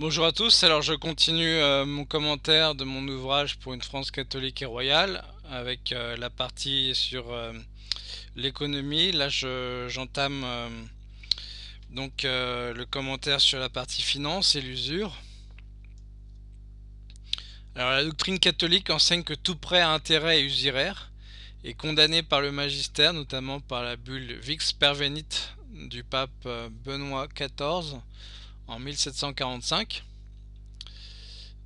Bonjour à tous, alors je continue euh, mon commentaire de mon ouvrage pour une France catholique et royale avec euh, la partie sur euh, l'économie. Là j'entame donc le commentaire sur la partie finance et l'usure. Alors la doctrine catholique enseigne que tout prêt à intérêt est usuraire et condamné par le magistère, notamment par la bulle Vix Pervenit du pape Benoît XIV en 1745.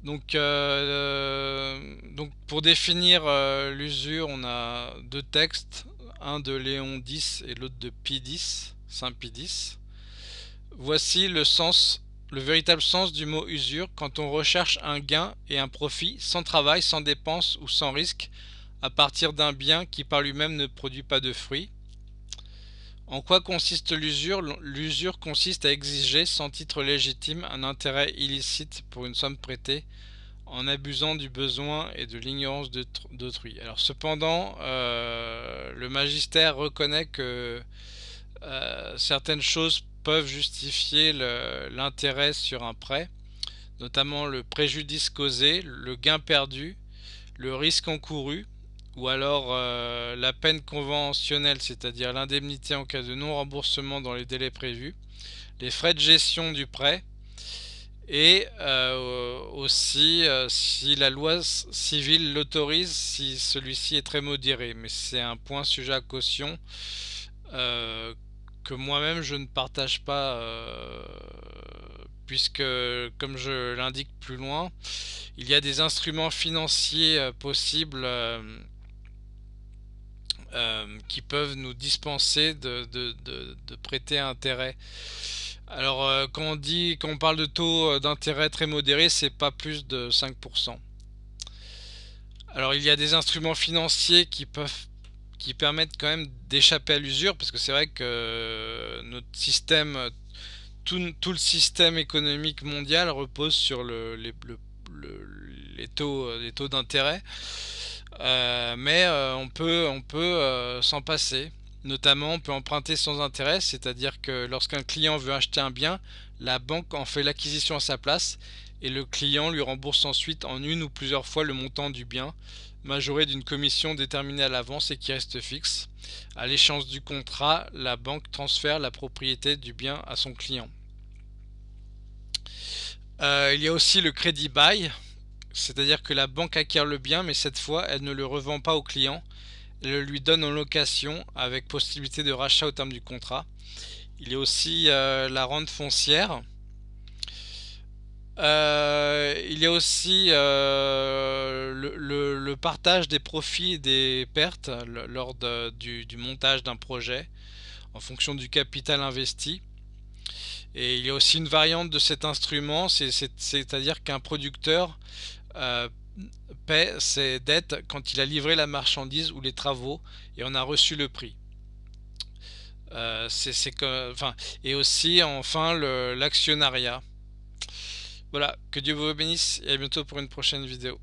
Donc, euh, donc pour définir euh, l'usure, on a deux textes, un de Léon X et l'autre de Pie X, Saint Pie X. Voici le sens, le véritable sens du mot usure quand on recherche un gain et un profit sans travail, sans dépense ou sans risque à partir d'un bien qui par lui-même ne produit pas de fruits. En quoi consiste l'usure? L'usure consiste à exiger sans titre légitime un intérêt illicite pour une somme prêtée en abusant du besoin et de l'ignorance d'autrui. Alors cependant, euh, le magistère reconnaît que euh, certaines choses peuvent justifier l'intérêt sur un prêt, notamment le préjudice causé, le gain perdu, le risque encouru, ou alors euh, la peine conventionnelle, c'est-à-dire l'indemnité en cas de non-remboursement dans les délais prévus, les frais de gestion du prêt, et euh, aussi euh, si la loi civile l'autorise, si celui-ci est très modéré. Mais c'est un point sujet à caution que moi-même je ne partage pas, puisque comme je l'indique plus loin, il y a des instruments financiers possibles qui peuvent nous dispenser de, prêter intérêt. Alors euh, quand on dit quand on parle de taux euh, d'intérêt très modéré, c'est pas plus de 5%. Alors il y a des instruments financiers qui peuvent qui permettent quand même d'échapper à l'usure parce que c'est vrai que notre système tout, le système économique mondial repose sur le, les, les taux, les taux d'intérêt euh, mais euh, on peut, on peut euh, s'en passer. Notamment, on peut emprunter sans intérêt, c'est-à-dire que lorsqu'un client veut acheter un bien, la banque en fait l'acquisition à sa place et le client lui rembourse ensuite en une ou plusieurs fois le montant du bien, majoré d'une commission déterminée à l'avance et qui reste fixe. À l'échéance du contrat, la banque transfère la propriété du bien à son client. il y a aussi le crédit bail, c'est-à-dire que la banque acquiert le bien, mais cette fois, elle ne le revend pas au client. Elle le lui donne en location avec possibilité de rachat au terme du contrat. Il y a aussi euh, la rente foncière. Euh, il y a aussi euh, le, partage des profits et des pertes lors du, montage d'un projet en fonction du capital investi. Et il y a aussi une variante de cet instrument, c'est-à-dire qu'un producteur euh, paie ses dettes quand il a livré la marchandise ou les travaux et on a reçu le prix. Euh, c'est enfin, et aussi enfin l'actionnariat. Voilà, que Dieu vous bénisse et à bientôt pour une prochaine vidéo.